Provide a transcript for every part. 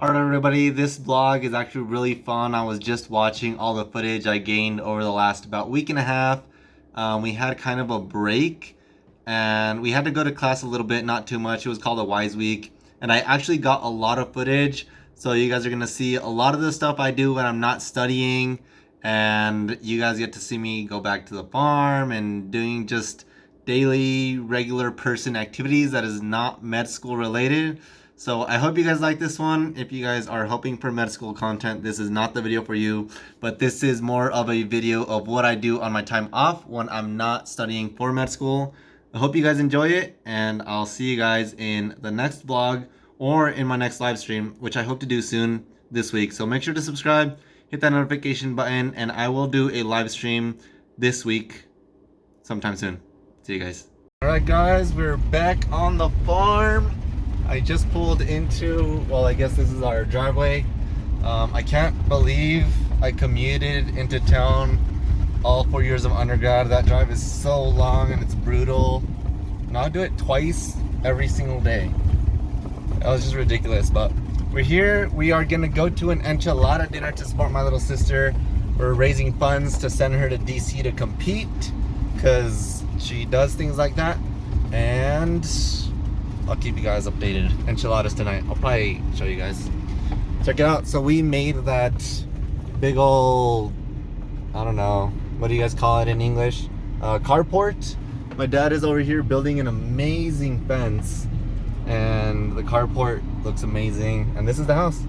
Alright everybody, this vlog is actually really fun. I was just watching all the footage I gained over the last about week and a half. Um, we had kind of a break and we had to go to class a little bit, not too much. It was called a Wise Week and I actually got a lot of footage. So you guys are going to see a lot of the stuff I do when I'm not studying and you guys get to see me go back to the farm and doing just daily regular person activities that is not med school related. So I hope you guys like this one. If you guys are hoping for med school content, this is not the video for you, but this is more of a video of what I do on my time off when I'm not studying for med school. I hope you guys enjoy it and I'll see you guys in the next vlog or in my next live stream, which I hope to do soon this week. So make sure to subscribe, hit that notification button, and I will do a live stream this week sometime soon. See you guys. All right, guys, we're back on the farm. I just pulled into, well, I guess this is our driveway. Um, I can't believe I commuted into town all four years of undergrad. That drive is so long and it's brutal. And I'll do it twice every single day. That was just ridiculous, but we're here. We are gonna go to an enchilada dinner to support my little sister. We're raising funds to send her to DC to compete because she does things like that. And I'll keep you guys updated. Enchiladas tonight. I'll probably show you guys. Check it out. So we made that big old, I don't know, what do you guys call it in English? Uh, carport. My dad is over here building an amazing fence and the carport looks amazing. And this is the house.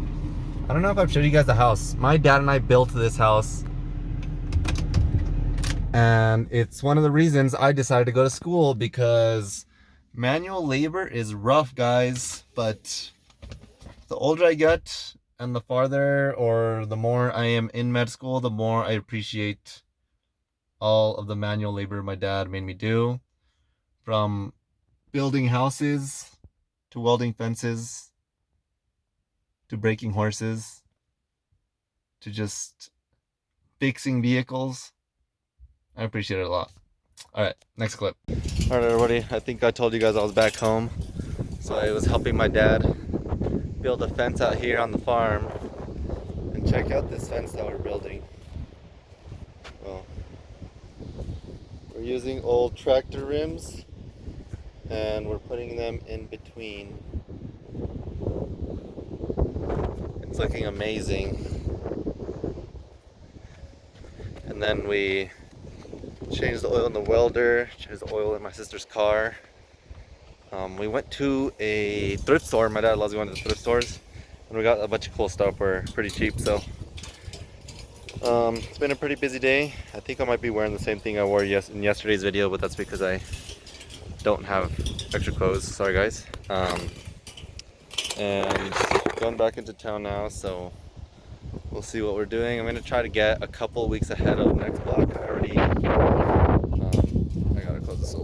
I don't know if I've showed you guys the house. My dad and I built this house and it's one of the reasons I decided to go to school because manual labor is rough guys but the older i get and the farther or the more i am in med school the more i appreciate all of the manual labor my dad made me do. From building houses to welding fences to breaking horses to just fixing vehicles i appreciate it a lot all right, next clip. All right, everybody, I think I told you guys I was back home. So I was helping my dad build a fence out here on the farm. And check out this fence that we're building. Well, we're using old tractor rims and we're putting them in between. It's looking amazing. And then we changed the oil in the welder, changed the oil in my sister's car. Um, we went to a thrift store. My dad loves going to thrift stores. And we got a bunch of cool stuff for pretty cheap. So um, it's been a pretty busy day. I think I might be wearing the same thing I wore yes in yesterday's video, but that's because I don't have extra clothes. Sorry guys. Um, and going back into town now, so we'll see what we're doing. I'm gonna try to get a couple weeks ahead of next block. I already,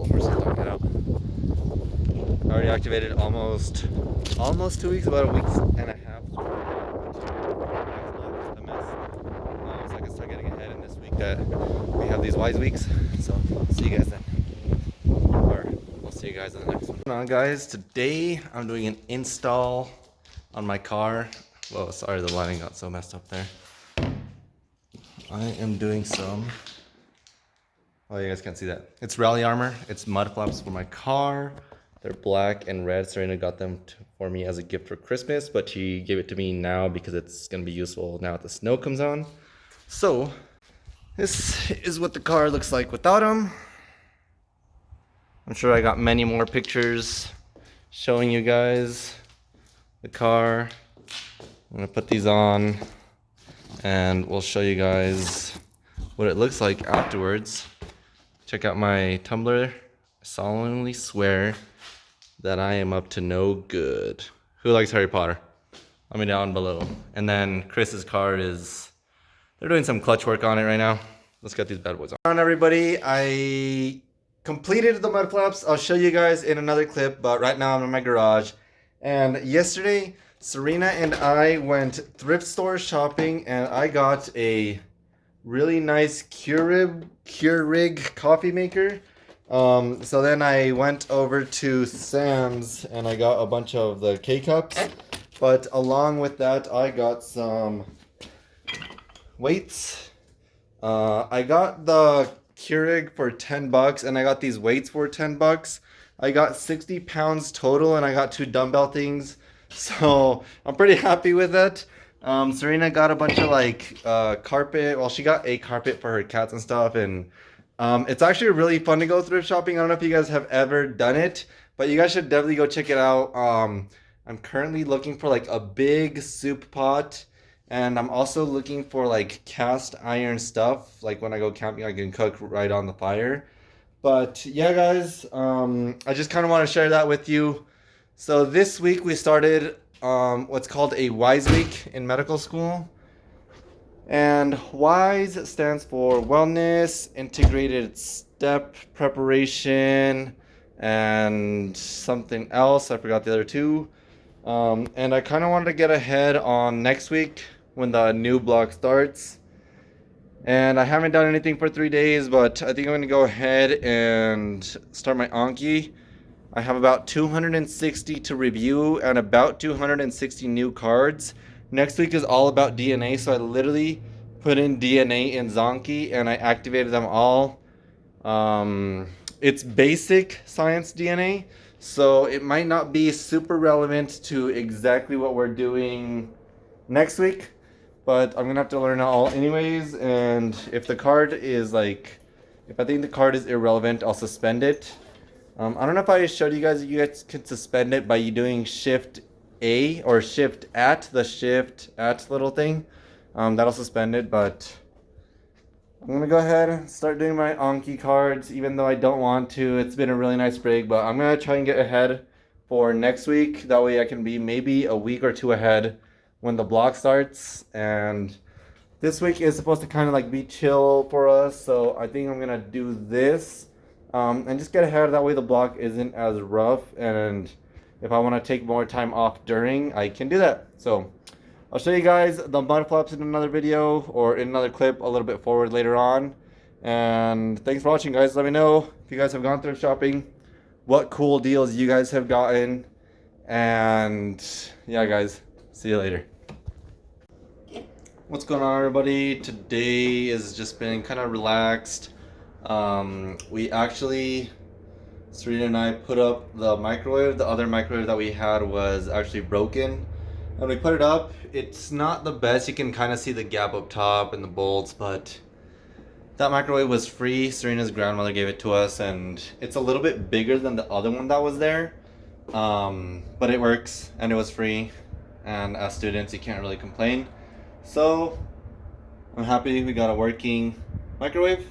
I already activated almost, almost two weeks, about a week and a half. A mess. I can start getting ahead in this week that we have these wise weeks. So see you guys then. Or we'll see you guys in the next one. On guys, today I'm doing an install on my car. Whoa, sorry the lighting got so messed up there. I am doing some, oh you guys can't see that. It's rally armor, it's mud flaps for my car. They're black and red. Serena got them to, for me as a gift for Christmas, but she gave it to me now because it's gonna be useful now that the snow comes on. So, this is what the car looks like without them. I'm sure I got many more pictures showing you guys the car. I'm gonna put these on and we'll show you guys what it looks like afterwards. Check out my tumbler. I solemnly swear that I am up to no good. Who likes Harry Potter? Let me down below. And then Chris's car is, they're doing some clutch work on it right now. Let's get these bad boys on. On everybody, I completed the mud flaps. I'll show you guys in another clip, but right now I'm in my garage. And yesterday, Serena and I went thrift store shopping and I got a really nice Keurig, Keurig coffee maker. Um, so then I went over to Sam's and I got a bunch of the K-Cups But along with that, I got some weights. Uh, I got the Keurig for 10 bucks and I got these weights for 10 bucks. I got 60 pounds total and I got two dumbbell things. So I'm pretty happy with it. Um, Serena got a bunch of like uh, carpet. Well, she got a carpet for her cats and stuff. And um, it's actually really fun to go thrift shopping. I don't know if you guys have ever done it, but you guys should definitely go check it out. Um, I'm currently looking for like a big soup pot and I'm also looking for like cast iron stuff. Like when I go camping, I can cook right on the fire. But yeah, guys, um, I just kind of want to share that with you. So this week we started um, what's called a WISE week in medical school. And WISE stands for Wellness, Integrated Step Preparation, and something else. I forgot the other two. Um, and I kind of wanted to get ahead on next week when the new block starts. And I haven't done anything for three days, but I think I'm going to go ahead and start my Anki. I have about 260 to review and about 260 new cards. Next week is all about DNA, so I literally put in DNA in Zanki and I activated them all. Um, it's basic science DNA, so it might not be super relevant to exactly what we're doing next week but I'm gonna have to learn it all anyways. And if the card is like, if I think the card is irrelevant, I'll suspend it. Um, I don't know if I showed you guys, you guys can suspend it by you doing shift A or shift at the shift at little thing. Um, that'll suspend it, but I'm gonna go ahead and start doing my Anki cards, even though I don't want to. It's been a really nice break, but I'm gonna try and get ahead for next week. That way I can be maybe a week or two ahead when the block starts and this week is supposed to kind of like be chill for us so I think I'm gonna do this um, and just get ahead that way the block isn't as rough and if I want to take more time off during I can do that so I'll show you guys the mud flaps in another video or in another clip a little bit forward later on and thanks for watching guys let me know if you guys have gone thrift shopping what cool deals you guys have gotten and yeah guys see you later What's going on everybody? Today has just been kind of relaxed. Um, we actually, Serena and I put up the microwave. The other microwave that we had was actually broken. And we put it up. It's not the best. You can kind of see the gap up top and the bolts, but that microwave was free. Serena's grandmother gave it to us and it's a little bit bigger than the other one that was there. Um, but it works and it was free. And as students, you can't really complain. So, I'm happy we got a working microwave.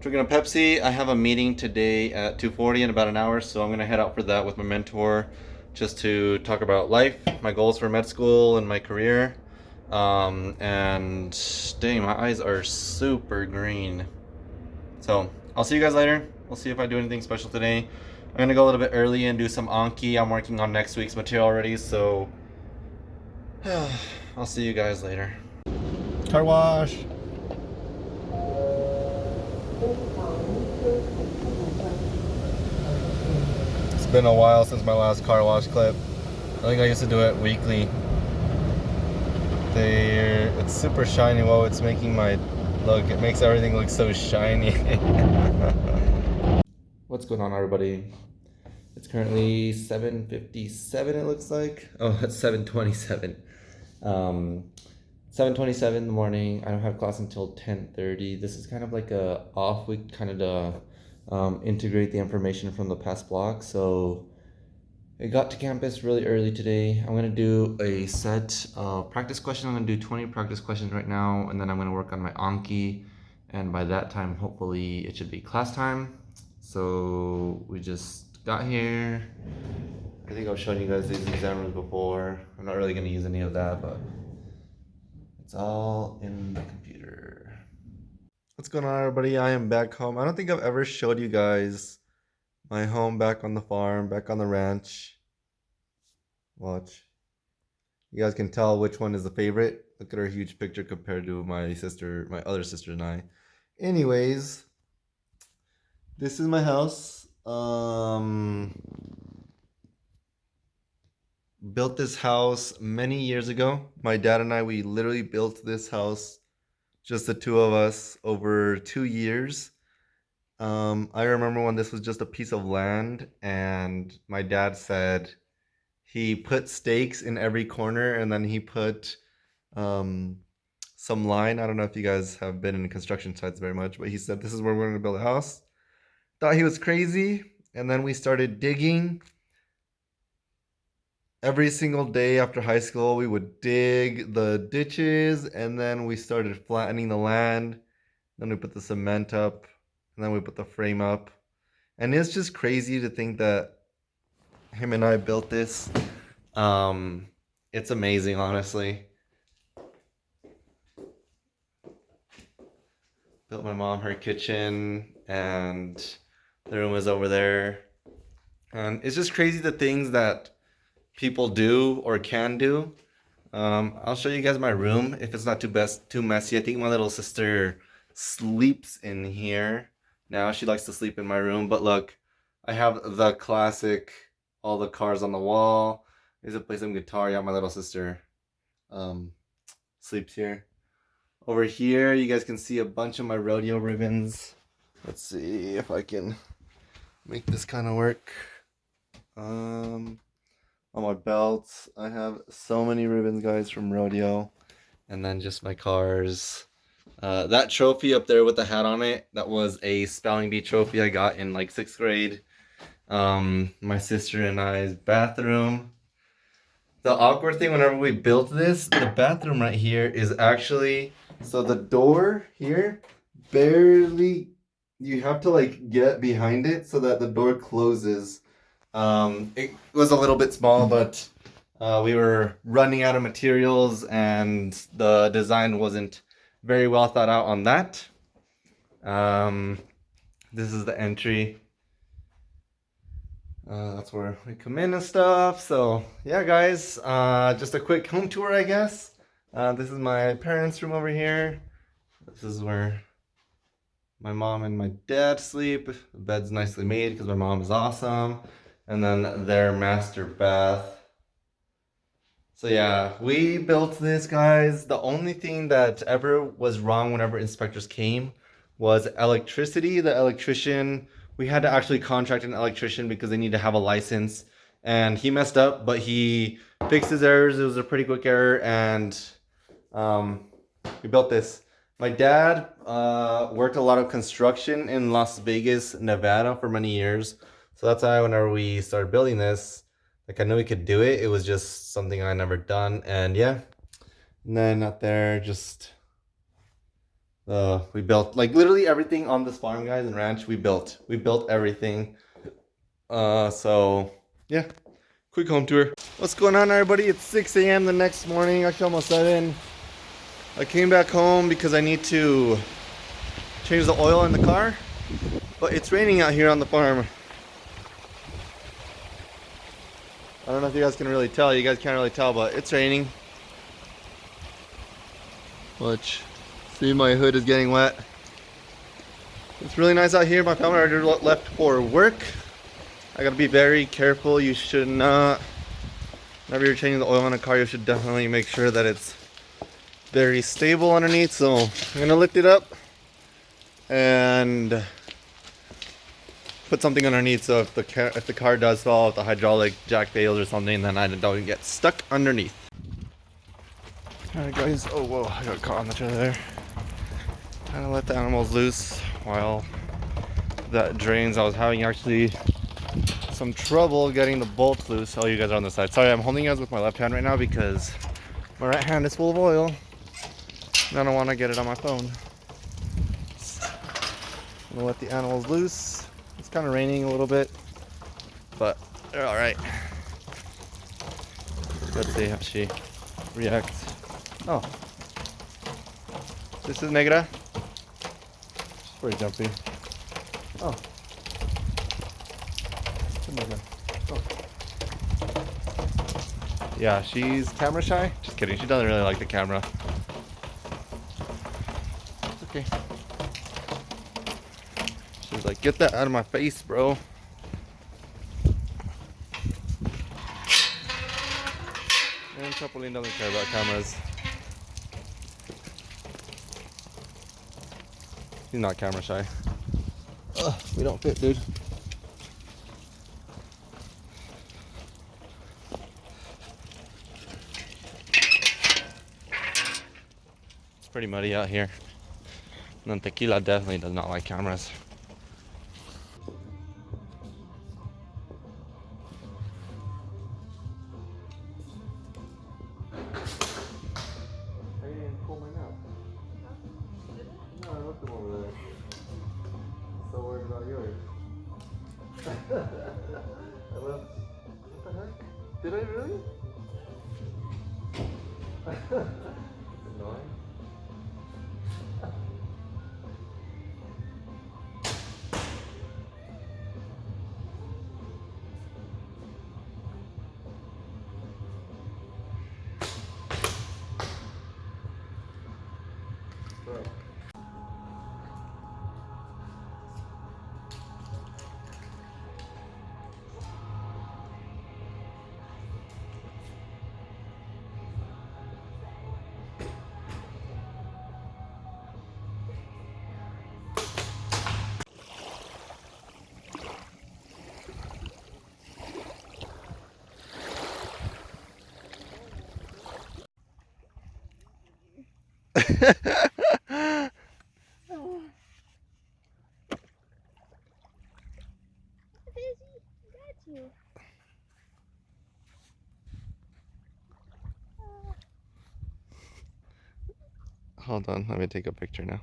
Drinking a Pepsi. I have a meeting today at 2.40 in about an hour, so I'm going to head out for that with my mentor just to talk about life, my goals for med school and my career. Um, and dang, my eyes are super green. So, I'll see you guys later. We'll see if I do anything special today. I'm going to go a little bit early and do some Anki. I'm working on next week's material already, so... I'll see you guys later. Car wash. It's been a while since my last car wash clip. I think I used to do it weekly. They, it's super shiny. Whoa, it's making my look. It makes everything look so shiny. What's going on, everybody? It's currently 7.57, it looks like. Oh, it's 7.27. Um, 7.27 in the morning. I don't have class until 10.30. This is kind of like a off week, kind of to um, integrate the information from the past block. So I got to campus really early today. I'm going to do a set of practice questions. I'm to do 20 practice questions right now, and then I'm going to work on my Anki. And by that time, hopefully it should be class time. So we just got here. I think I've shown you guys these examiners before. I'm not really going to use any of that, but it's all in the computer. What's going on, everybody? I am back home. I don't think I've ever showed you guys my home back on the farm, back on the ranch. Watch. You guys can tell which one is the favorite. Look at her huge picture compared to my sister, my other sister and I. Anyways, this is my house. Um, built this house many years ago. My dad and I, we literally built this house, just the two of us, over two years. Um, I remember when this was just a piece of land, and my dad said he put stakes in every corner, and then he put um, some line. I don't know if you guys have been in construction sites very much, but he said this is where we're going to build a house. Thought he was crazy, and then we started digging every single day after high school we would dig the ditches and then we started flattening the land. Then we put the cement up and then we put the frame up. And it's just crazy to think that him and I built this. Um it's amazing honestly. Built my mom her kitchen and the room was over there. And it's just crazy the things that people do or can do. Um, I'll show you guys my room if it's not too best too messy. I think my little sister sleeps in here. Now she likes to sleep in my room, but look, I have the classic, all the cars on the wall. There's a play some guitar. Yeah, my little sister um, sleeps here. Over here, you guys can see a bunch of my rodeo ribbons. Let's see if I can make this kind of work. Um, on my belts. I have so many ribbons, guys, from rodeo. And then just my cars. Uh, that trophy up there with the hat on it, that was a spelling bee trophy I got in like sixth grade. Um, my sister and I's bathroom. The awkward thing whenever we built this, the bathroom right here is actually, so the door here barely, you have to like get behind it so that the door closes um, it was a little bit small, but uh, we were running out of materials and the design wasn't very well thought out on that. Um, this is the entry. Uh, that's where we come in and stuff. So yeah, guys, uh, just a quick home tour, I guess. Uh, this is my parents' room over here. This is where my mom and my dad sleep. The bed's nicely made because my mom is awesome and then their master bath. So yeah, we built this, guys. The only thing that ever was wrong whenever inspectors came was electricity. The electrician, we had to actually contract an electrician because they need to have a license. And he messed up, but he fixed his errors. It was a pretty quick error, and um, we built this. My dad uh, worked a lot of construction in Las Vegas, Nevada for many years. So that's why whenever we started building this, like I knew we could do it. It was just something I never done. And yeah, and then up there, just uh, we built like literally everything on this farm, guys, and ranch. We built, we built everything. Uh, so yeah, quick home tour. What's going on, everybody? It's 6 a.m. the next morning. Actually, almost 7. I came back home because I need to change the oil in the car, but it's raining out here on the farm. I don't know if you guys can really tell. You guys can't really tell, but it's raining. Watch. See, my hood is getting wet. It's really nice out here. My family already left for work. I gotta be very careful. You should not, whenever you're changing the oil on a car, you should definitely make sure that it's very stable underneath. So I'm gonna lift it up and put something underneath so if the car, if the car does fall, if the hydraulic jack fails or something, then I don't get stuck underneath. Alright guys, oh whoa, I got caught on the trailer there. Trying to let the animals loose while that drains. I was having actually some trouble getting the bolts loose. Oh, you guys are on the side. Sorry, I'm holding you guys with my left hand right now because my right hand is full of oil. And I don't want to get it on my phone. I'm gonna let the animals loose. Kind of raining a little bit, but they're all right. Let's see how she reacts. Oh, this is Negra. She's pretty jumpy. Oh. oh. Yeah, she's camera shy. Just kidding. She doesn't really like the camera. It's okay. Like, get that out of my face, bro. And Chapolin doesn't care about cameras. He's not camera shy. Ugh, we don't fit, dude. It's pretty muddy out here. And then Tequila definitely does not like cameras. Hold on, let me take a picture now.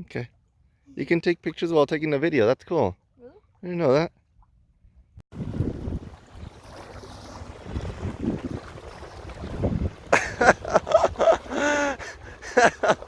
Okay. You can take pictures while taking the video. That's cool. Really? I didn't know that. Uh, that's awesome.